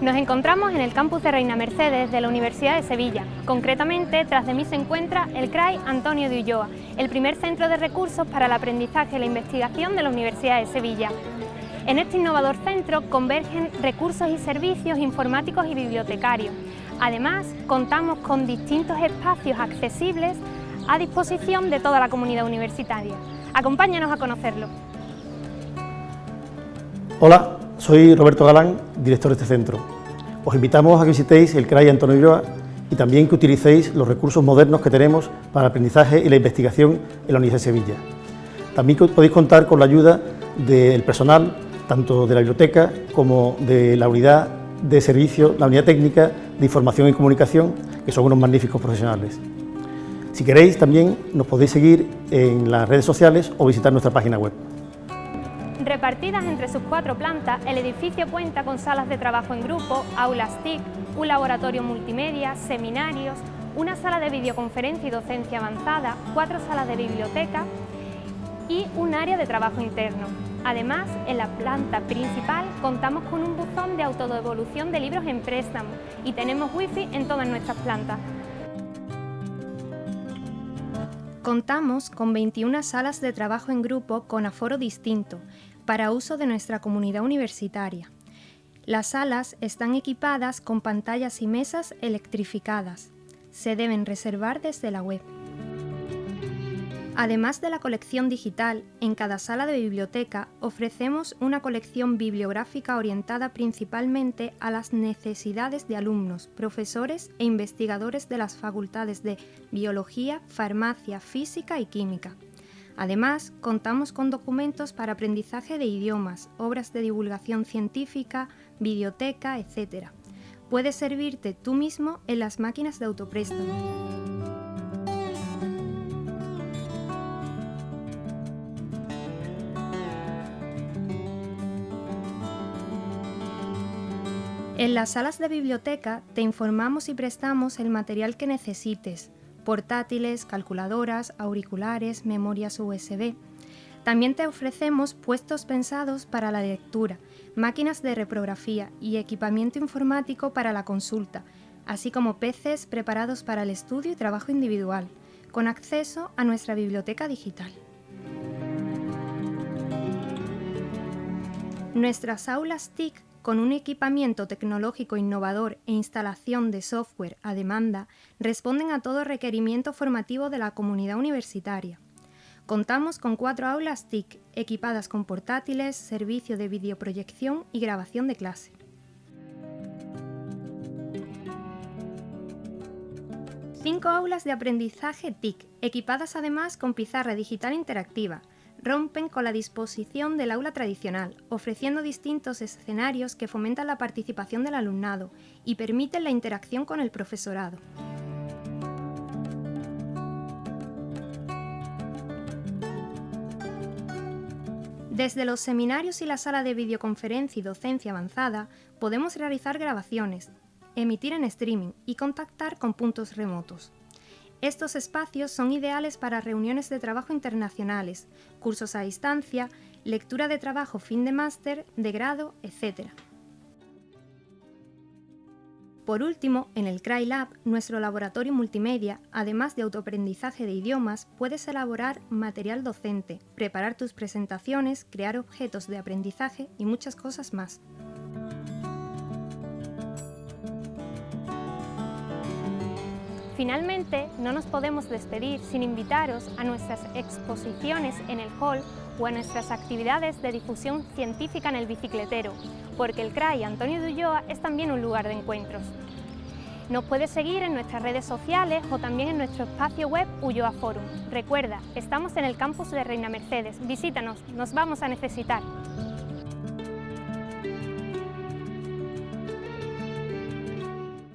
Nos encontramos en el campus de Reina Mercedes de la Universidad de Sevilla. Concretamente, tras de mí se encuentra el CRAI Antonio de Ulloa, el primer centro de recursos para el aprendizaje y la investigación de la Universidad de Sevilla. En este innovador centro convergen recursos y servicios informáticos y bibliotecarios. Además, contamos con distintos espacios accesibles a disposición de toda la comunidad universitaria. Acompáñanos a conocerlo. Hola, soy Roberto Galán, director de este centro. Os invitamos a que visitéis el CRAI Antonio Ulloa y también que utilicéis los recursos modernos que tenemos para el aprendizaje y la investigación en la Universidad de Sevilla. También podéis contar con la ayuda del personal, tanto de la biblioteca como de la unidad de servicio, la unidad técnica de información y comunicación, que son unos magníficos profesionales. Si queréis, también nos podéis seguir en las redes sociales o visitar nuestra página web. Repartidas entre sus cuatro plantas, el edificio cuenta con salas de trabajo en grupo, aulas TIC, un laboratorio multimedia, seminarios, una sala de videoconferencia y docencia avanzada, cuatro salas de biblioteca y un área de trabajo interno. Además, en la planta principal contamos con un buzón de autodevolución de libros en préstamo y tenemos wifi en todas nuestras plantas. Contamos con 21 salas de trabajo en grupo con aforo distinto, para uso de nuestra comunidad universitaria. Las salas están equipadas con pantallas y mesas electrificadas. Se deben reservar desde la web. Además de la colección digital, en cada sala de biblioteca ofrecemos una colección bibliográfica orientada principalmente a las necesidades de alumnos, profesores e investigadores de las facultades de Biología, Farmacia, Física y Química. Además, contamos con documentos para aprendizaje de idiomas, obras de divulgación científica, biblioteca, etc. Puedes servirte tú mismo en las máquinas de autopréstamo. En las salas de biblioteca te informamos y prestamos el material que necesites, portátiles, calculadoras, auriculares, memorias USB. También te ofrecemos puestos pensados para la lectura, máquinas de reprografía y equipamiento informático para la consulta, así como PCs preparados para el estudio y trabajo individual, con acceso a nuestra biblioteca digital. Nuestras aulas TIC con un equipamiento tecnológico innovador e instalación de software a demanda, responden a todo requerimiento formativo de la comunidad universitaria. Contamos con cuatro aulas TIC equipadas con portátiles, servicio de videoproyección y grabación de clase. Cinco aulas de aprendizaje TIC, equipadas además con pizarra digital interactiva, rompen con la disposición del aula tradicional, ofreciendo distintos escenarios que fomentan la participación del alumnado y permiten la interacción con el profesorado. Desde los seminarios y la sala de videoconferencia y docencia avanzada, podemos realizar grabaciones, emitir en streaming y contactar con puntos remotos. Estos espacios son ideales para reuniones de trabajo internacionales, cursos a distancia, lectura de trabajo fin de máster, de grado, etc. Por último, en el CryLab, nuestro laboratorio multimedia, además de autoaprendizaje de idiomas, puedes elaborar material docente, preparar tus presentaciones, crear objetos de aprendizaje y muchas cosas más. Finalmente, no nos podemos despedir sin invitaros a nuestras exposiciones en el hall o a nuestras actividades de difusión científica en el bicicletero, porque el CRAI Antonio de Ulloa es también un lugar de encuentros. Nos puedes seguir en nuestras redes sociales o también en nuestro espacio web Ulloa Forum. Recuerda, estamos en el campus de Reina Mercedes. Visítanos, nos vamos a necesitar.